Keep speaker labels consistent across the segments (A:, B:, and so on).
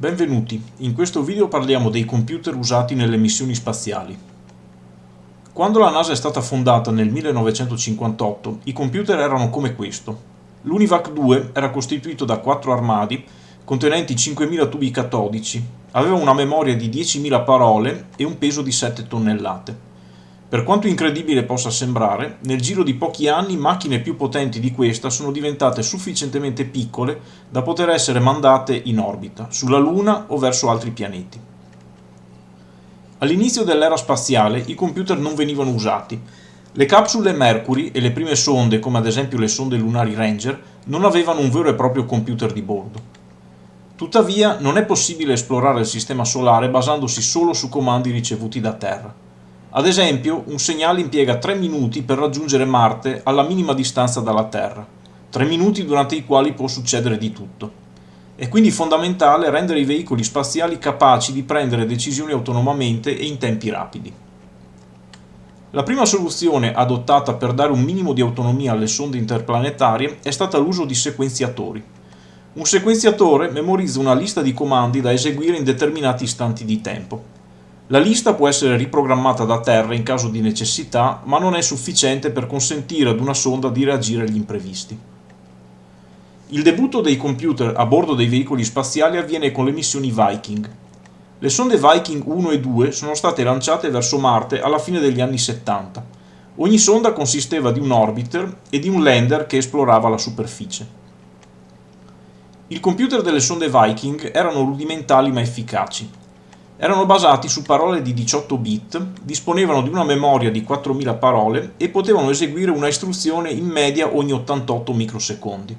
A: Benvenuti, in questo video parliamo dei computer usati nelle missioni spaziali. Quando la NASA è stata fondata nel 1958, i computer erano come questo. L'Univac 2 era costituito da quattro armadi contenenti 5.000 tubi catodici, aveva una memoria di 10.000 parole e un peso di 7 tonnellate. Per quanto incredibile possa sembrare, nel giro di pochi anni macchine più potenti di questa sono diventate sufficientemente piccole da poter essere mandate in orbita, sulla Luna o verso altri pianeti. All'inizio dell'era spaziale i computer non venivano usati. Le capsule Mercury e le prime sonde, come ad esempio le sonde lunari Ranger, non avevano un vero e proprio computer di bordo. Tuttavia non è possibile esplorare il sistema solare basandosi solo su comandi ricevuti da Terra. Ad esempio, un segnale impiega 3 minuti per raggiungere Marte alla minima distanza dalla Terra, 3 minuti durante i quali può succedere di tutto. È quindi fondamentale rendere i veicoli spaziali capaci di prendere decisioni autonomamente e in tempi rapidi. La prima soluzione adottata per dare un minimo di autonomia alle sonde interplanetarie è stata l'uso di sequenziatori. Un sequenziatore memorizza una lista di comandi da eseguire in determinati istanti di tempo. La lista può essere riprogrammata da terra in caso di necessità, ma non è sufficiente per consentire ad una sonda di reagire agli imprevisti. Il debutto dei computer a bordo dei veicoli spaziali avviene con le missioni Viking. Le sonde Viking 1 e 2 sono state lanciate verso Marte alla fine degli anni 70. Ogni sonda consisteva di un orbiter e di un lander che esplorava la superficie. I computer delle sonde Viking erano rudimentali ma efficaci erano basati su parole di 18 bit, disponevano di una memoria di 4000 parole e potevano eseguire una istruzione in media ogni 88 microsecondi.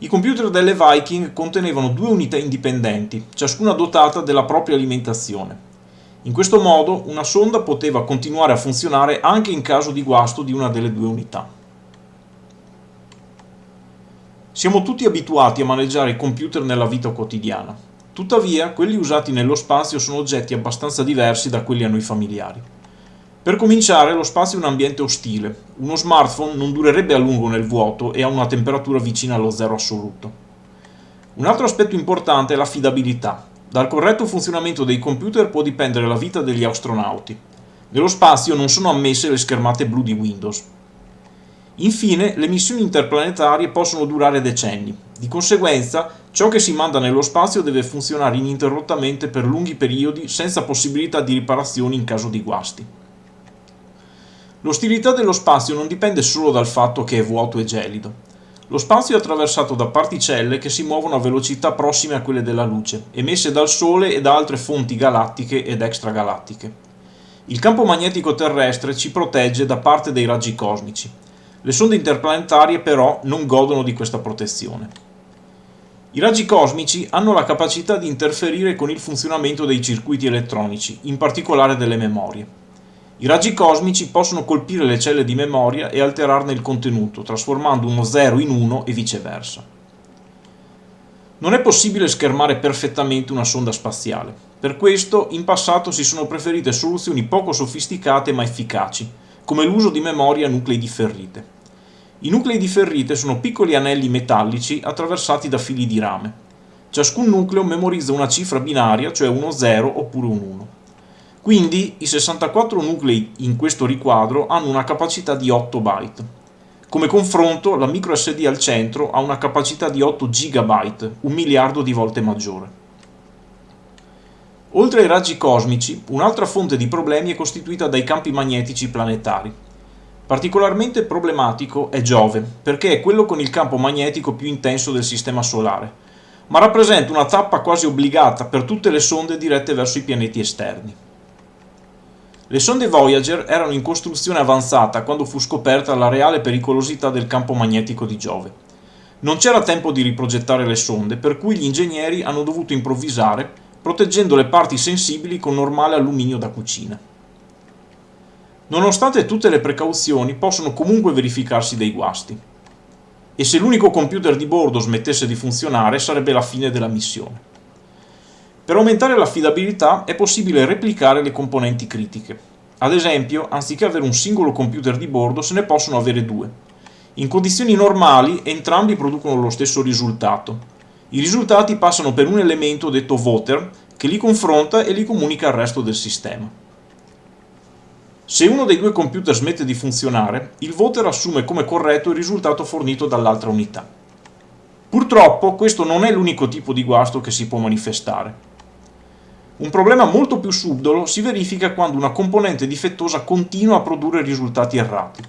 A: I computer delle Viking contenevano due unità indipendenti, ciascuna dotata della propria alimentazione. In questo modo una sonda poteva continuare a funzionare anche in caso di guasto di una delle due unità. Siamo tutti abituati a maneggiare i computer nella vita quotidiana. Tuttavia, quelli usati nello spazio sono oggetti abbastanza diversi da quelli a noi familiari. Per cominciare, lo spazio è un ambiente ostile. Uno smartphone non durerebbe a lungo nel vuoto e ha una temperatura vicina allo zero assoluto. Un altro aspetto importante è l'affidabilità. Dal corretto funzionamento dei computer può dipendere la vita degli astronauti. Nello spazio non sono ammesse le schermate blu di Windows. Infine, le missioni interplanetarie possono durare decenni. Di conseguenza, ciò che si manda nello spazio deve funzionare ininterrottamente per lunghi periodi senza possibilità di riparazioni in caso di guasti. L'ostilità dello spazio non dipende solo dal fatto che è vuoto e gelido. Lo spazio è attraversato da particelle che si muovono a velocità prossime a quelle della luce, emesse dal Sole e da altre fonti galattiche ed extragalattiche. Il campo magnetico terrestre ci protegge da parte dei raggi cosmici. Le sonde interplanetarie però non godono di questa protezione. I raggi cosmici hanno la capacità di interferire con il funzionamento dei circuiti elettronici, in particolare delle memorie. I raggi cosmici possono colpire le celle di memoria e alterarne il contenuto, trasformando uno 0 in 1 e viceversa. Non è possibile schermare perfettamente una sonda spaziale. Per questo, in passato si sono preferite soluzioni poco sofisticate ma efficaci, come l'uso di memoria nuclei di ferrite. I nuclei di ferrite sono piccoli anelli metallici attraversati da fili di rame. Ciascun nucleo memorizza una cifra binaria, cioè uno 0 oppure un 1. Quindi i 64 nuclei in questo riquadro hanno una capacità di 8 byte. Come confronto, la microSD al centro ha una capacità di 8 GB, un miliardo di volte maggiore. Oltre ai raggi cosmici, un'altra fonte di problemi è costituita dai campi magnetici planetari. Particolarmente problematico è Giove, perché è quello con il campo magnetico più intenso del Sistema Solare, ma rappresenta una tappa quasi obbligata per tutte le sonde dirette verso i pianeti esterni. Le sonde Voyager erano in costruzione avanzata quando fu scoperta la reale pericolosità del campo magnetico di Giove. Non c'era tempo di riprogettare le sonde, per cui gli ingegneri hanno dovuto improvvisare proteggendo le parti sensibili con normale alluminio da cucina. Nonostante tutte le precauzioni, possono comunque verificarsi dei guasti. E se l'unico computer di bordo smettesse di funzionare, sarebbe la fine della missione. Per aumentare l'affidabilità è possibile replicare le componenti critiche. Ad esempio, anziché avere un singolo computer di bordo, se ne possono avere due. In condizioni normali entrambi producono lo stesso risultato, I risultati passano per un elemento detto voter che li confronta e li comunica al resto del sistema. Se uno dei due computer smette di funzionare, il voter assume come corretto il risultato fornito dall'altra unità. Purtroppo questo non è l'unico tipo di guasto che si può manifestare. Un problema molto più subdolo si verifica quando una componente difettosa continua a produrre risultati errati.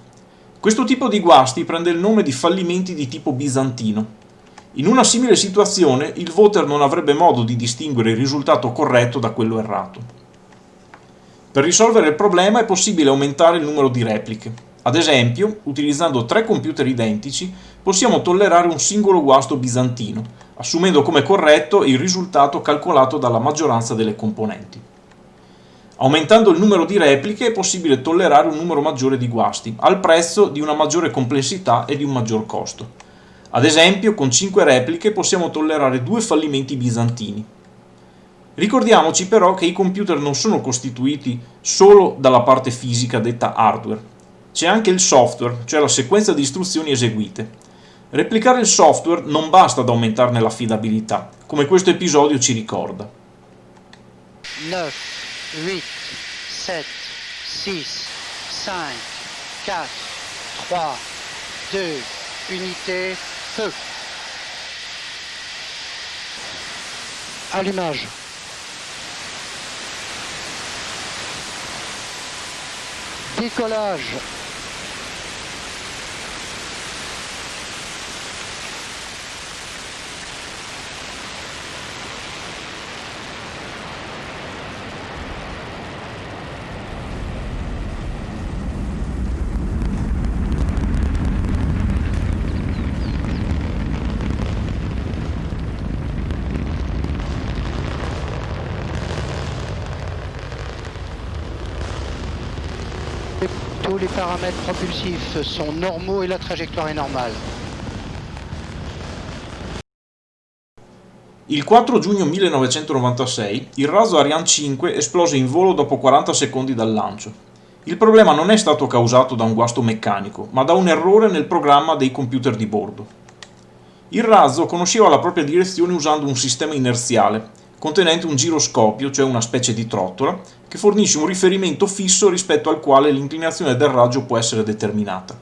A: Questo tipo di guasti prende il nome di fallimenti di tipo bizantino. In una simile situazione il voter non avrebbe modo di distinguere il risultato corretto da quello errato. Per risolvere il problema è possibile aumentare il numero di repliche. Ad esempio, utilizzando tre computer identici, possiamo tollerare un singolo guasto bizantino, assumendo come corretto il risultato calcolato dalla maggioranza delle componenti. Aumentando il numero di repliche è possibile tollerare un numero maggiore di guasti, al prezzo di una maggiore complessità e di un maggior costo. Ad esempio, con 5 repliche possiamo tollerare due fallimenti bizantini. Ricordiamoci però che i computer non sono costituiti solo dalla parte fisica detta hardware. C'è anche il software, cioè la sequenza di istruzioni eseguite. Replicare il software non basta ad aumentarne l'affidabilità, come questo episodio ci ricorda. 9, 8, 7, 6, 5, 4, 3, 2, unité, feu. Allumage. Décollage.
B: Paramètres propulsifs sont normaux et la trajectoire est normale.
A: Il 4 giugno 1996 il raso Ariane 5 esplose in volo dopo 40 secondi dal lancio. Il problema non è stato causato da un guasto meccanico, ma da un errore nel programma dei computer di bordo. Il razzo conosceva la propria direzione usando un sistema inerziale, contenente un giroscopio, cioè una specie di trottola, che fornisce un riferimento fisso rispetto al quale l'inclinazione del raggio può essere determinata.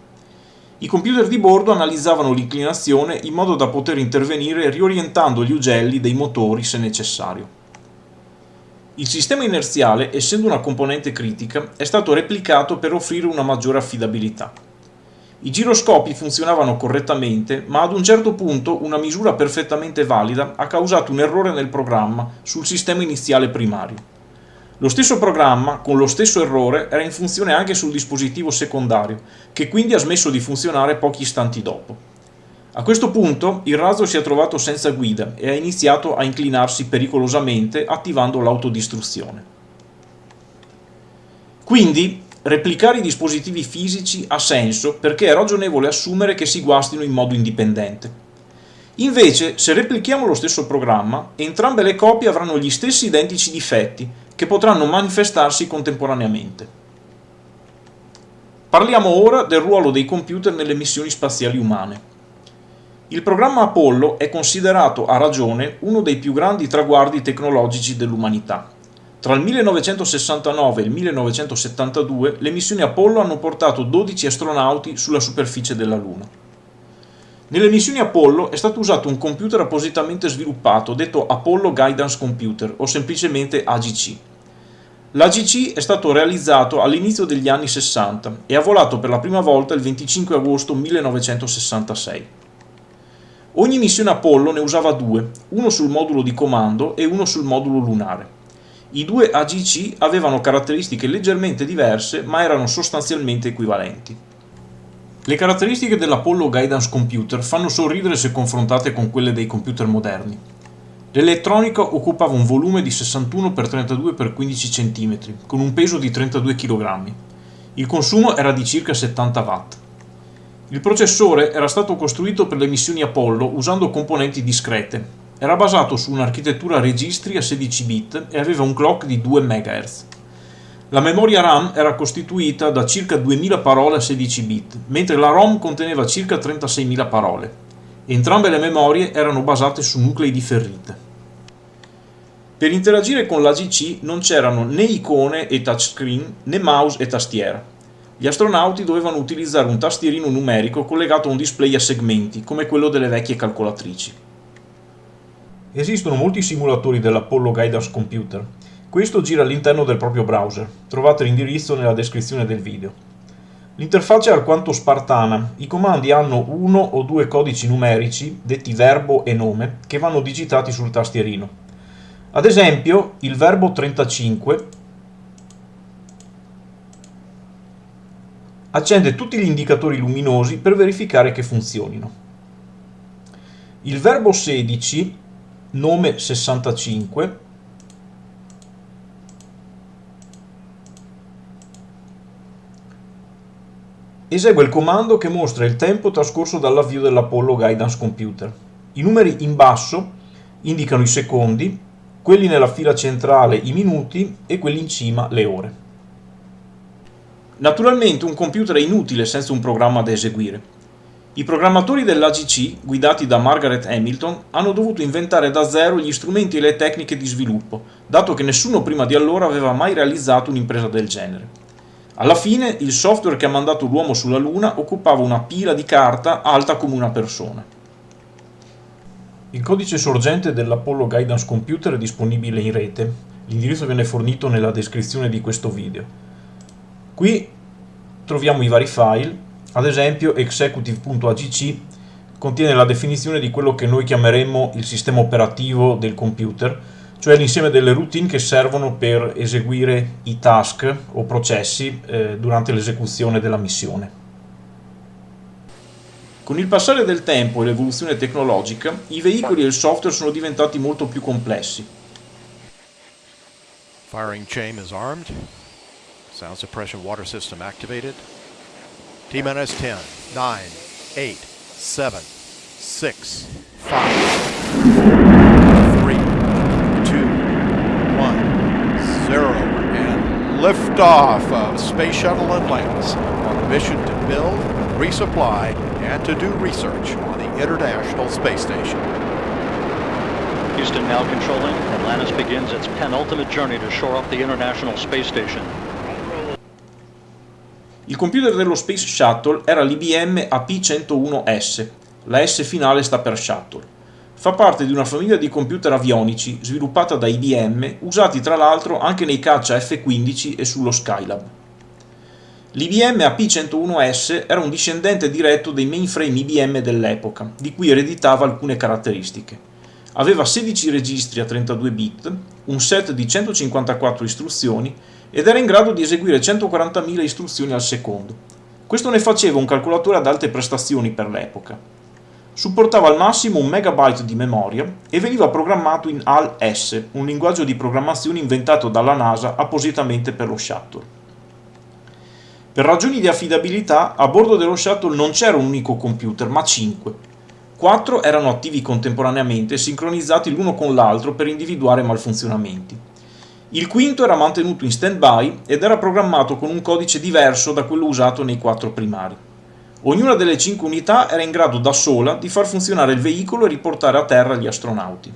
A: I computer di bordo analizzavano l'inclinazione in modo da poter intervenire riorientando gli ugelli dei motori se necessario. Il sistema inerziale, essendo una componente critica, è stato replicato per offrire una maggiore affidabilità. I giroscopi funzionavano correttamente, ma ad un certo punto una misura perfettamente valida ha causato un errore nel programma sul sistema iniziale primario. Lo stesso programma, con lo stesso errore, era in funzione anche sul dispositivo secondario, che quindi ha smesso di funzionare pochi istanti dopo. A questo punto il razzo si è trovato senza guida e ha iniziato a inclinarsi pericolosamente attivando l'autodistruzione. Quindi Replicare i dispositivi fisici ha senso perché è ragionevole assumere che si guastino in modo indipendente. Invece, se replichiamo lo stesso programma, entrambe le copie avranno gli stessi identici difetti, che potranno manifestarsi contemporaneamente. Parliamo ora del ruolo dei computer nelle missioni spaziali umane. Il programma Apollo è considerato a ragione uno dei più grandi traguardi tecnologici dell'umanità. Tra il 1969 e il 1972 le missioni Apollo hanno portato 12 astronauti sulla superficie della Luna. Nelle missioni Apollo è stato usato un computer appositamente sviluppato detto Apollo Guidance Computer o semplicemente AGC. L'AGC è stato realizzato all'inizio degli anni 60 e ha volato per la prima volta il 25 agosto 1966. Ogni missione Apollo ne usava due, uno sul modulo di comando e uno sul modulo lunare. I due AGC avevano caratteristiche leggermente diverse ma erano sostanzialmente equivalenti. Le caratteristiche dell'Apollo Guidance Computer fanno sorridere se confrontate con quelle dei computer moderni. L'elettronica occupava un volume di 61 x 32 x 15 cm, con un peso di 32 kg. Il consumo era di circa 70 watt. Il processore era stato costruito per le missioni Apollo usando componenti discrete, era basato su un'architettura registri a 16 bit e aveva un clock di 2 MHz. La memoria RAM era costituita da circa 2000 parole a 16 bit, mentre la ROM conteneva circa 36.000 parole. Entrambe le memorie erano basate su nuclei di ferrite. Per interagire con l'AGC non c'erano né icone e touchscreen né mouse e tastiera. Gli astronauti dovevano utilizzare un tastierino numerico collegato a un display a segmenti, come quello delle vecchie calcolatrici. Esistono molti simulatori dell'Apollo Guidance Computer. Questo gira all'interno del proprio browser. Trovate l'indirizzo nella descrizione del video. L'interfaccia è alquanto spartana. I comandi hanno uno o due codici numerici, detti verbo e nome, che vanno digitati sul tastierino. Ad esempio, il verbo 35 accende tutti gli indicatori luminosi per verificare che funzionino. Il verbo 16, nome 65, esegue il comando che mostra il tempo trascorso dall'avvio dell'Apollo Guidance Computer. I numeri in basso indicano i secondi, quelli nella fila centrale i minuti e quelli in cima le ore. Naturalmente un computer è inutile senza un programma da eseguire. I programmatori dell'AGC, guidati da Margaret Hamilton, hanno dovuto inventare da zero gli strumenti e le tecniche di sviluppo, dato che nessuno prima di allora aveva mai realizzato un'impresa del genere. Alla fine, il software che ha mandato l'uomo sulla Luna occupava una pila di carta alta come una persona. Il codice sorgente dell'Apollo Guidance Computer è disponibile in rete. L'indirizzo viene fornito nella descrizione di questo video. Qui troviamo i vari file, ad esempio executive.agc contiene la definizione di quello che noi chiameremmo il sistema operativo del computer, cioè l'insieme delle routine che servono per eseguire i task o processi eh, durante l'esecuzione della missione. Con il passare del tempo e l'evoluzione tecnologica, i veicoli e il software sono diventati molto più complessi.
C: Firing chain is armed. Sound suppression water system activated. T-minus 10, 9, 8, 7, 6, 5, 3, 2, 1, 0, and liftoff of Space Shuttle Atlantis on a mission to build, resupply, and to do research on the International Space Station.
D: Houston now controlling. Atlantis begins its penultimate journey to shore up the International Space Station.
A: Il computer dello Space Shuttle era l'IBM AP101S, la S finale sta per Shuttle. Fa parte di una famiglia di computer avionici sviluppata da IBM, usati tra l'altro anche nei caccia F-15 e sullo Skylab. L'IBM AP101S era un discendente diretto dei mainframe IBM dell'epoca, di cui ereditava alcune caratteristiche. Aveva 16 registri a 32 bit, un set di 154 istruzioni ed era in grado di eseguire 140.000 istruzioni al secondo. Questo ne faceva un calcolatore ad alte prestazioni per l'epoca. Supportava al massimo un megabyte di memoria e veniva programmato in AL-S, un linguaggio di programmazione inventato dalla NASA appositamente per lo shuttle. Per ragioni di affidabilità, a bordo dello shuttle non c'era un unico computer, ma 5. Quattro erano attivi contemporaneamente, sincronizzati l'uno con l'altro per individuare malfunzionamenti. Il quinto era mantenuto in stand-by ed era programmato con un codice diverso da quello usato nei quattro primari. Ognuna delle cinque unità era in grado da sola di far funzionare il veicolo e riportare a terra gli astronauti.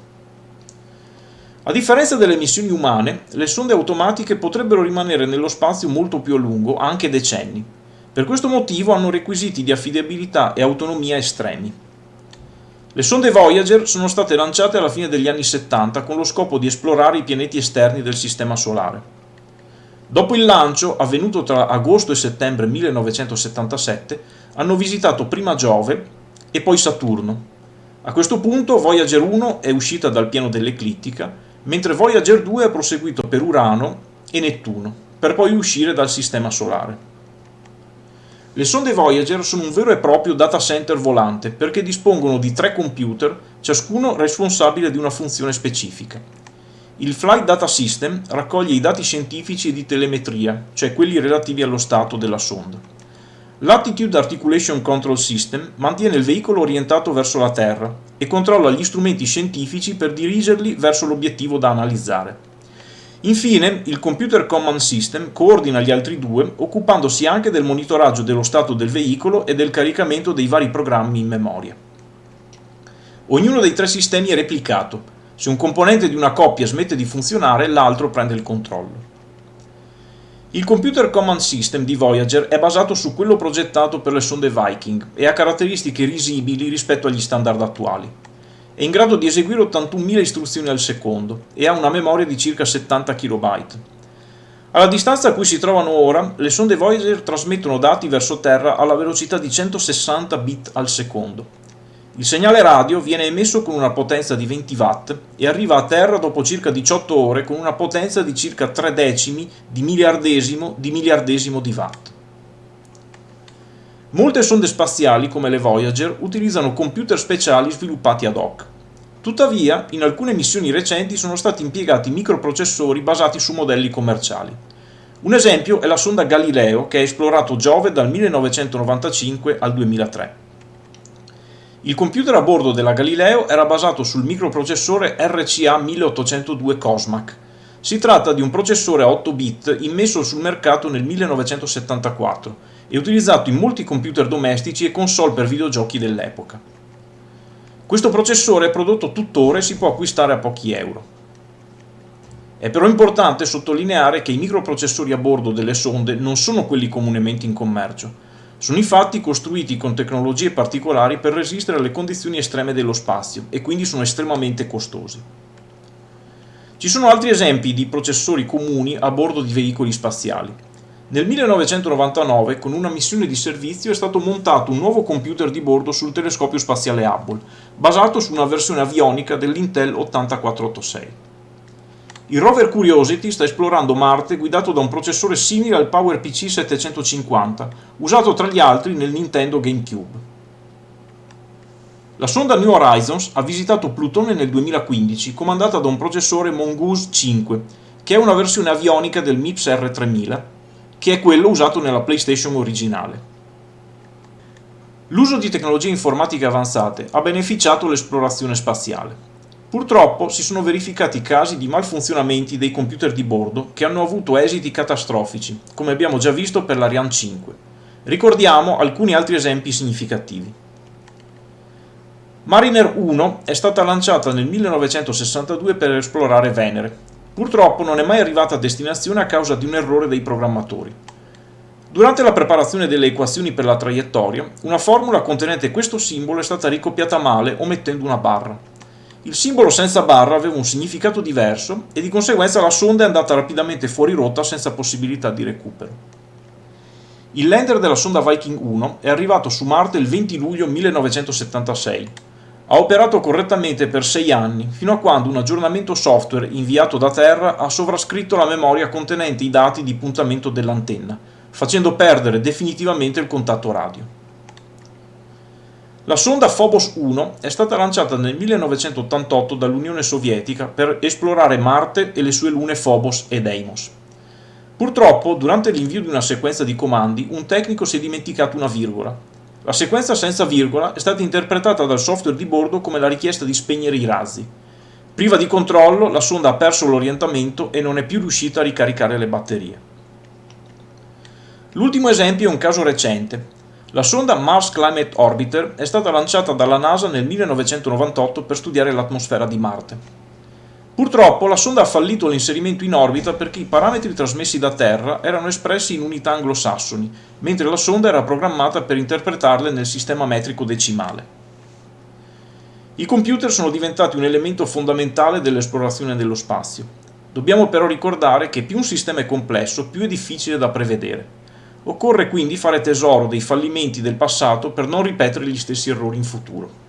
A: A differenza delle missioni umane, le sonde automatiche potrebbero rimanere nello spazio molto più a lungo, anche decenni. Per questo motivo hanno requisiti di affidabilità e autonomia estremi. Le sonde Voyager sono state lanciate alla fine degli anni 70 con lo scopo di esplorare i pianeti esterni del Sistema Solare. Dopo il lancio, avvenuto tra agosto e settembre 1977, hanno visitato prima Giove e poi Saturno. A questo punto Voyager 1 è uscita dal piano dell'eclittica, mentre Voyager 2 ha proseguito per Urano e Nettuno, per poi uscire dal Sistema Solare. Le sonde Voyager sono un vero e proprio data center volante perché dispongono di tre computer, ciascuno responsabile di una funzione specifica. Il Flight Data System raccoglie i dati scientifici e di telemetria, cioè quelli relativi allo stato della sonda. L'Attitude Articulation Control System mantiene il veicolo orientato verso la Terra e controlla gli strumenti scientifici per dirigerli verso l'obiettivo da analizzare. Infine, il Computer Command System coordina gli altri due, occupandosi anche del monitoraggio dello stato del veicolo e del caricamento dei vari programmi in memoria. Ognuno dei tre sistemi è replicato. Se un componente di una coppia smette di funzionare, l'altro prende il controllo. Il Computer Command System di Voyager è basato su quello progettato per le sonde Viking e ha caratteristiche risibili rispetto agli standard attuali. È in grado di eseguire 81.000 istruzioni al secondo e ha una memoria di circa 70 KB. Alla distanza a cui si trovano ora, le sonde Voyager trasmettono dati verso Terra alla velocità di 160 bit al secondo. Il segnale radio viene emesso con una potenza di 20 watt e arriva a Terra dopo circa 18 ore con una potenza di circa 3 decimi di miliardesimo di miliardesimo di watt. Molte sonde spaziali, come le Voyager, utilizzano computer speciali sviluppati ad hoc. Tuttavia, in alcune missioni recenti sono stati impiegati microprocessori basati su modelli commerciali. Un esempio è la sonda Galileo che ha esplorato Giove dal 1995 al 2003. Il computer a bordo della Galileo era basato sul microprocessore RCA 1802 Cosmac. Si tratta di un processore a 8 bit immesso sul mercato nel 1974 e utilizzato in molti computer domestici e console per videogiochi dell'epoca. Questo processore è prodotto tuttora e si può acquistare a pochi euro. È però importante sottolineare che i microprocessori a bordo delle sonde non sono quelli comunemente in commercio. Sono infatti costruiti con tecnologie particolari per resistere alle condizioni estreme dello spazio e quindi sono estremamente costosi. Ci sono altri esempi di processori comuni a bordo di veicoli spaziali. Nel 1999, con una missione di servizio, è stato montato un nuovo computer di bordo sul telescopio spaziale Hubble, basato su una versione avionica dell'Intel 8486. Il rover Curiosity sta esplorando Marte guidato da un processore simile al PowerPC 750, usato tra gli altri nel Nintendo GameCube. La sonda New Horizons ha visitato Plutone nel 2015, comandata da un processore Mongoose 5, che è una versione avionica del MIPS R3000, che è quello usato nella PlayStation originale. L'uso di tecnologie informatiche avanzate ha beneficiato l'esplorazione spaziale. Purtroppo si sono verificati casi di malfunzionamenti dei computer di bordo che hanno avuto esiti catastrofici, come abbiamo già visto per l'Ariane 5. Ricordiamo alcuni altri esempi significativi. Mariner 1 è stata lanciata nel 1962 per esplorare Venere, Purtroppo non è mai arrivata a destinazione a causa di un errore dei programmatori. Durante la preparazione delle equazioni per la traiettoria, una formula contenente questo simbolo è stata ricopiata male omettendo una barra. Il simbolo senza barra aveva un significato diverso e di conseguenza la sonda è andata rapidamente fuori rotta senza possibilità di recupero. Il lander della sonda Viking 1 è arrivato su Marte il 20 luglio 1976 ha operato correttamente per 6 anni, fino a quando un aggiornamento software inviato da terra ha sovrascritto la memoria contenente i dati di puntamento dell'antenna, facendo perdere definitivamente il contatto radio. La sonda Phobos 1 è stata lanciata nel 1988 dall'Unione Sovietica per esplorare Marte e le sue lune Phobos e Deimos. Purtroppo, durante l'invio di una sequenza di comandi, un tecnico si è dimenticato una virgola, la sequenza senza virgola è stata interpretata dal software di bordo come la richiesta di spegnere i razzi. Priva di controllo, la sonda ha perso l'orientamento e non è più riuscita a ricaricare le batterie. L'ultimo esempio è un caso recente. La sonda Mars Climate Orbiter è stata lanciata dalla NASA nel 1998 per studiare l'atmosfera di Marte. Purtroppo la sonda ha fallito l'inserimento in orbita perché i parametri trasmessi da Terra erano espressi in unità anglosassoni, mentre la sonda era programmata per interpretarle nel sistema metrico decimale. I computer sono diventati un elemento fondamentale dell'esplorazione dello spazio. Dobbiamo però ricordare che più un sistema è complesso, più è difficile da prevedere. Occorre quindi fare tesoro dei fallimenti del passato per non ripetere gli stessi errori in futuro.